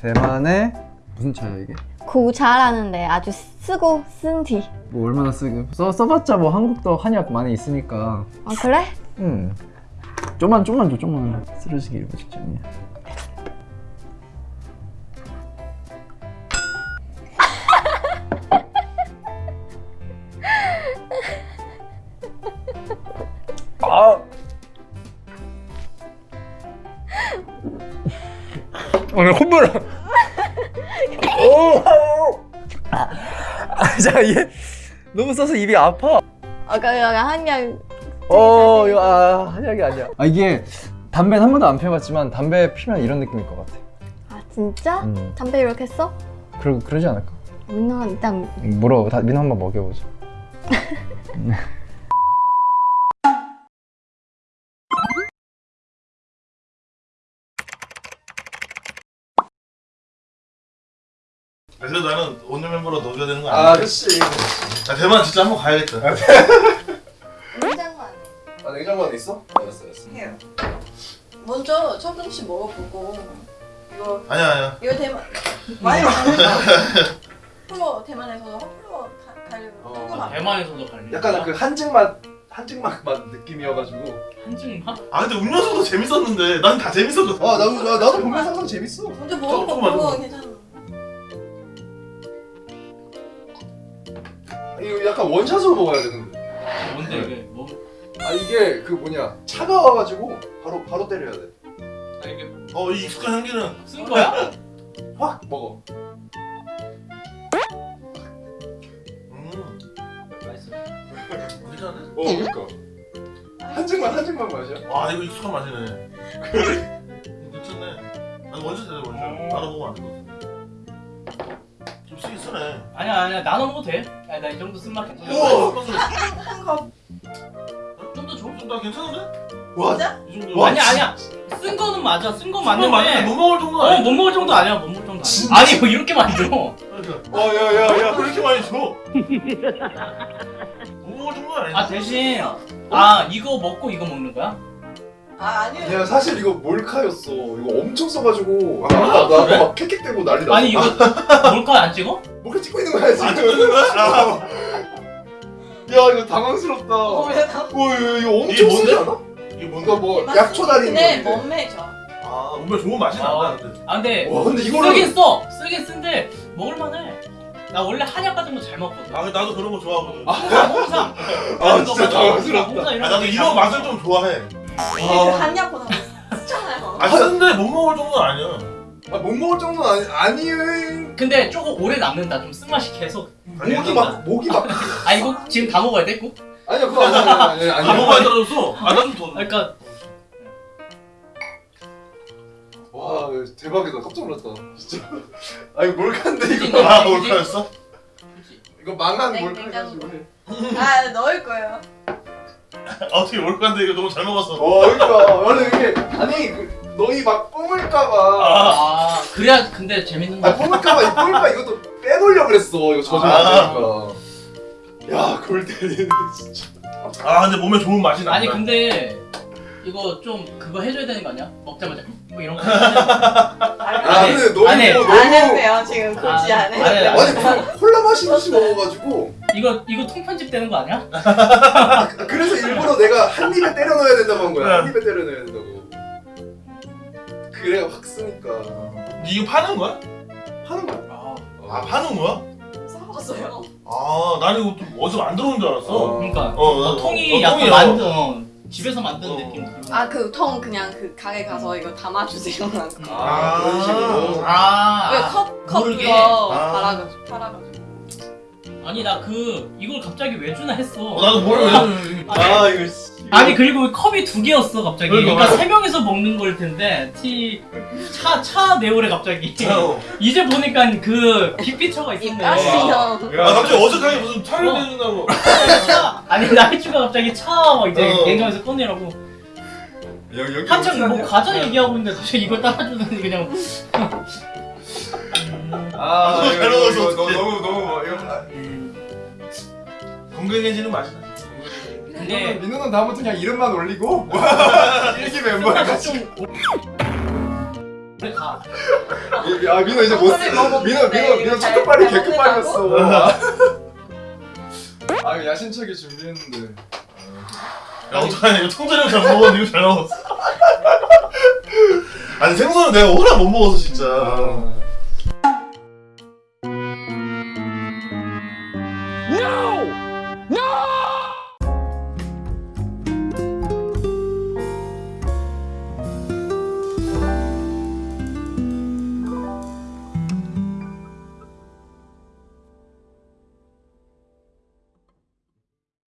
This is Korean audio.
대만의 무슨 차야 이게? 구차라는데 아주 쓰고 쓴 티. 뭐 얼마나 쓰고 써 써봤자 뭐 한국도 한약 많이 있으니까. 아 그래? 음. 좀만 좀만 줘 좀만 쓰러지기 일보 직전이야. 오늘 콧물. 오. 아, 자, 얘 너무 써서 입이 아파. 아까 약간 한약 어, 이거 아, 한약이 아니야. 아, 이게 담배는 한 번도 안 피워봤지만 담배 피면 이런 느낌일 것 같아. 아 진짜? 음. 담배 이렇게 써? 그러 그러지 않을까? 민호가 일단 물어, 다 민호 한번 먹여보자. 그래서 나는 오늘 멤버로 넣어줘야 되는 거 아니야? 아저씨. 나 대만 진짜 한번 가야겠다. 냉장고 안에. 아, 냉장고 안에 있어? 알았어, 알았어. 해요. 먼저 첫 번째 먹어보고 이거 아니야 아니야. 이거 대만 많이 먹는 프로 대만에서도 프로 가려고 어, 조금 대만에서도 갈래. 약간 그 한증 맛, 한증 맛, 맛 느낌이어가지고. 한증만? 아 근데 음료수도 재밌었는데 난 다 재밌었거든. 아, 나도 나, 나도 보면 항상 재밌어. 먼저 먹어보고 줘. 괜찮아. 이거 약간 원샷으로 먹어야 되는데. 뭔데 이게 뭐? 아 이게 그 뭐냐 차가워가지고 바로 바로 때려야 돼. 아 이게 어 이 익숙한 향기는 쓴 거야? 확 먹어. 음 맛있어. 괜찮은데? 어 그러니까 한증만 한증만 마셔. 와 이거 익숙한 맛이네. 괜찮네. 난 원샷 해야 원샷. 나도 먹으면 안 되거든. 좀 쓰긴 쓰네. 아니야 아니야 나눠 먹어도 돼. 아니 나이 정도 쓴맛 괜찮아. 우와. 한컵 좀더 줘. 나 괜찮은데? 와 진짜? 이 정도. 와, 아니야 아니야. 쓴 거는 맞아. 쓴거 맞는데 맞는데. 못 먹을 정도 어, 아니야. 못 먹을 정도 아니야. 못 먹을 정도 아니야. 진짜? 아니 뭐 이렇게 많이 줘. 그러니까. 어, 야야야. 왜 이렇게 많이 줘? 못 먹을 정도 아니야. 아 대신 아 이거 먹고 이거 먹는 거야? 아 아니요. 야 사실 이거 몰카였어. 이거 엄청 써가지고 아, 아, 나, 그래? 막 킥킥대고 난리 났어. 아니 이거 몰카 안 찍어? 몰카 찍고 있는 거야 지금. 안 찍는 거야? 아, 야 이거 당황스럽다. 어, 왜 나- 와 이거, 이거 엄청 이게 뭔데? 쓰지 않아? 이게 이거 뭔가 뭐 맛- 약초 달인 근데 거. 몸매죠. 아 뭔가 좋은 맛이 아. 난다는데. 아 근데 와 근데 이거는 쓰긴 써. 쓰긴 쓴데 먹을만해. 나 원래 한약 같은 거 잘 먹거든. 아 나도 그런 거 좋아하거든. 아, 홍삼. 아, 진짜 당황스럽다. 이런 나도 거 이런 맛을 좀 좋아해. 이게 그 한약보다 쓰잖아요. 아 쓰는데 못 먹을 정도는 아니야. 아, 못 먹을 정도는 아니 아니에요. 근데 조금 오래 남는다. 좀 쓴맛이 계속. 목이 막 목이 막. 아 이거 지금 다 먹어야 돼? 꼭? 아니야 그거 아니야 아니야 아 아니야. 먹어야 떨어졌어. 아나좀 더. 그러니까 와 대박이다 깜짝 놀랐다 진짜. 아 이거 몰카인데 이거. 아 몰카였어? 이거 망한 냉- 몰카가지고. 아 넣을 거예요. 어떻게 몰카인데 이거 너무 잘 먹었어. 와 그러니까 원래 이게 아니 그, 너희 막 뿜을까봐. 아 그래야 근데 재밌는 아 거. 뿜을까봐 이 뿜을까 이것도 빼놓으려 그랬어 이거 젖으면 아. 안 되니까. 야 그걸 때리네 진짜. 아 근데 몸에 좋은 맛이 난다. 아니 근데 이거 좀 그거 해줘야 되는 거 아니야? 먹자마자 뭐 이런 거. 아 돼. 근데 너희 안 해. 안 너무 지금 굳이 아, 안 해. 안 해. 아니 무슨 콜라 마시듯이 먹어가지고 이거 이거 통편집 되는 거 아니야? 그래서 일부러 내가 한 입에 때려 넣어야 된다고 한 거야 네. 한 입에 때려 넣어야 된다고 그래야 확 쓰니까 이거 파는 거야? 하는 거야 아 아 파는 거야? 싸먹었어요. 아 나는 이거 좀 어디서 만들어 온 줄 알았어. 어. 그러니까 어, 어, 어, 통이 어, 약간. 만든 어, 집에서 만든 어. 느낌. 아그 통 그냥 그 가게 가서 이거 담아주세요. 아 그런 식으로 아 왜컵컵 모르게. 그거 아. 팔아가지고 팔아가지고. 아니 나 그 이걸 갑자기 왜 주나 했어. 어, 나도 모르 왜. 아 이거 씨 아니 그리고 컵이 두 개였어 갑자기. 그러니까 그러니까. 세 명이서 먹는 걸 텐데 티차차 내오래 갑자기. 어. 이제 보니까 그 빅피처가 있었네. 아 갑자기 어색하게 무슨 차를 어. 내준다고. 차 아니 나이츠가 갑자기 차막 이제 어. 냉장에서 꺼내라고 여기 여기 한창 뭐? 과자 얘기하고 있는데 갑자기 이걸 따라주더니 그냥 아 너무 이거 잘 이거 이거 어떡해. 너무 너무 뭐 이거 아, 건강해지는 맛이다. 근데 민호는 다음부터 그냥 이름만 올리고 일기 멤버야 좀 우리 가. 야 민호 이제 못 민호 민호 민호 이거 잘- 초코빨이 잘 개급빨이었어 아 이거 야심차게 준비했는데. 야 어떡하냐. 이거 통조림 잘 먹었는데 이거 잘 나왔어. 아니 생선은 내가 워낙 못 먹어서 진짜 Bye.